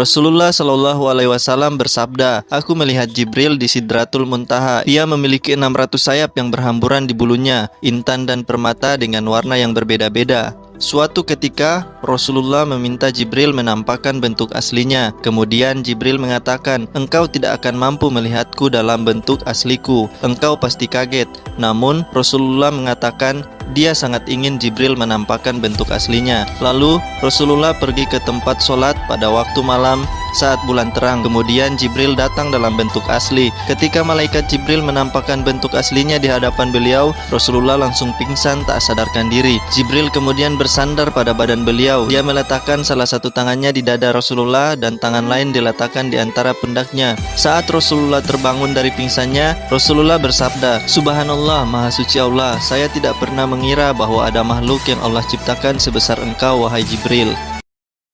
Rasulullah Shallallahu Alaihi Wasallam bersabda, Aku melihat Jibril di Sidratul Muntaha. Ia memiliki 600 sayap yang berhamburan di bulunya, intan dan permata dengan warna yang berbeda-beda. Suatu ketika, Rasulullah meminta Jibril menampakkan bentuk aslinya. Kemudian Jibril mengatakan, "Engkau tidak akan mampu melihatku dalam bentuk asliku. Engkau pasti kaget." Namun, Rasulullah mengatakan, dia sangat ingin Jibril menampakkan bentuk aslinya. Lalu, Rasulullah pergi ke tempat sholat pada waktu malam saat bulan terang. Kemudian Jibril datang dalam bentuk asli. Ketika malaikat Jibril menampakkan bentuk aslinya di hadapan beliau, Rasulullah langsung pingsan tak sadarkan diri. Jibril kemudian bersandar pada badan beliau. Dia meletakkan salah satu tangannya di dada Rasulullah dan tangan lain diletakkan di antara pundaknya. Saat Rasulullah terbangun dari pingsannya, Rasulullah bersabda, Subhanallah, Maha Suci Allah, saya tidak pernah mengira bahwa ada makhluk yang Allah ciptakan sebesar engkau, wahai Jibril.